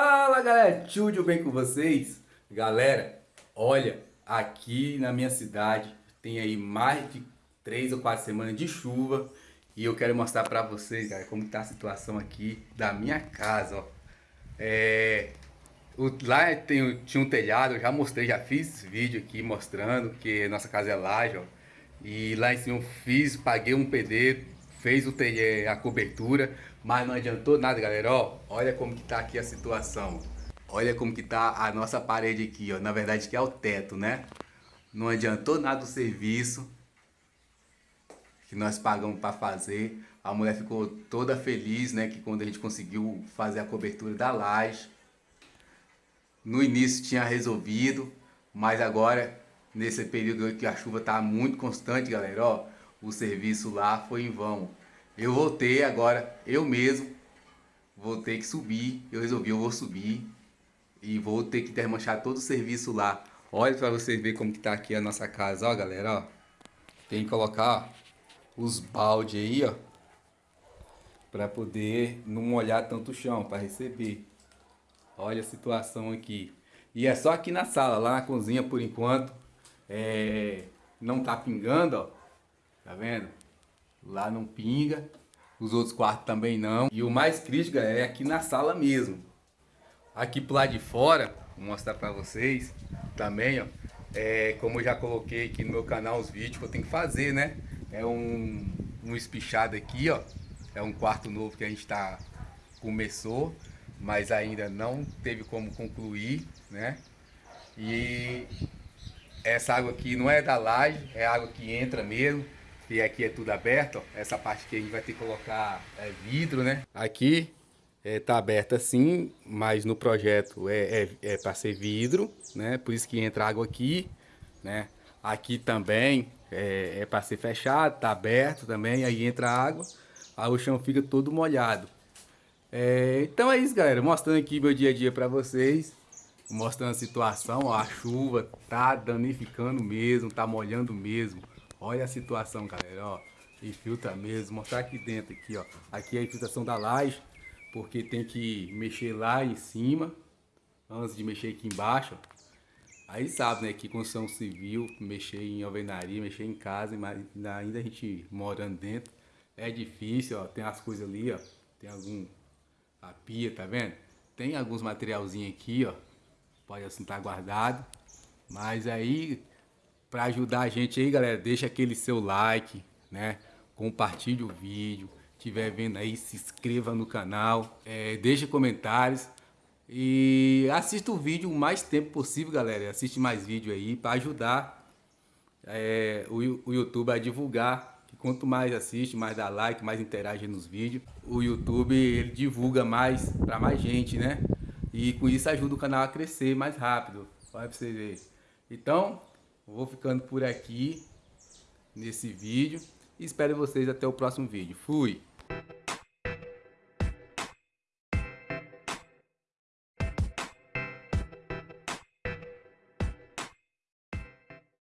Fala galera, tudo bem com vocês? Galera, olha, aqui na minha cidade tem aí mais de 3 ou 4 semanas de chuva e eu quero mostrar pra vocês, como tá a situação aqui da minha casa, ó. É, o, lá tem, tinha um telhado, eu já mostrei, já fiz vídeo aqui mostrando que nossa casa é laje, ó. E lá em cima eu fiz, paguei um pedreiro, fez o a cobertura, mas não adiantou nada, galera. Ó, olha como que tá aqui a situação. Olha como que tá a nossa parede aqui, ó. Na verdade que é o teto, né? Não adiantou nada o serviço que nós pagamos para fazer. A mulher ficou toda feliz, né? Que quando a gente conseguiu fazer a cobertura da laje. No início tinha resolvido, mas agora, nesse período que a chuva tá muito constante, galera, ó. O serviço lá foi em vão. Eu voltei agora, eu mesmo, vou ter que subir. Eu resolvi, eu vou subir. E vou ter que desmanchar todo o serviço lá. Olha para vocês verem como que tá aqui a nossa casa, ó galera, ó. Tem que colocar ó, os balde aí, ó. Para poder não molhar tanto o chão, para receber. Olha a situação aqui. E é só aqui na sala, lá na cozinha por enquanto. É, não tá pingando, ó. Tá vendo? Lá não pinga. Os outros quartos também não. E o mais crítico é aqui na sala mesmo. Aqui pro lado de fora, vou mostrar pra vocês também, ó. É, como eu já coloquei aqui no meu canal os vídeos que eu tenho que fazer, né? É um, um espichado aqui, ó. É um quarto novo que a gente tá... Começou, mas ainda não teve como concluir, né? E essa água aqui não é da laje, é água que entra mesmo. E aqui é tudo aberto, ó. Essa parte que a gente vai ter que colocar é, vidro, né? Aqui é, tá aberto assim, mas no projeto é, é, é para ser vidro, né? Por isso que entra água aqui, né? Aqui também é, é para ser fechado, tá aberto também, aí entra água, aí o chão fica todo molhado. É, então é isso, galera. Mostrando aqui meu dia a dia para vocês. Mostrando a situação, ó, a chuva tá danificando mesmo, tá molhando mesmo. Olha a situação, galera, ó. Infiltra mesmo. Mostrar aqui dentro, aqui, ó. Aqui é a infiltração da laje, porque tem que mexer lá em cima, antes de mexer aqui embaixo. Aí sabe, né, que construção civil, mexer em alvenaria, mexer em casa, mas ainda a gente morando dentro, é difícil, ó. Tem as coisas ali, ó. Tem algum... A pia, tá vendo? Tem alguns materialzinhos aqui, ó. Pode assim estar tá guardado. Mas aí para ajudar a gente aí, galera, deixa aquele seu like, né? Compartilhe o vídeo. Tiver vendo aí, se inscreva no canal. É, deixa comentários. E assista o vídeo o mais tempo possível, galera. Assiste mais vídeo aí para ajudar é, o, o YouTube a divulgar. Quanto mais assiste, mais dá like, mais interage nos vídeos. O YouTube ele divulga mais para mais gente, né? E com isso ajuda o canal a crescer mais rápido. Olha para vocês verem. Então, Vou ficando por aqui nesse vídeo. Espero vocês até o próximo vídeo. Fui!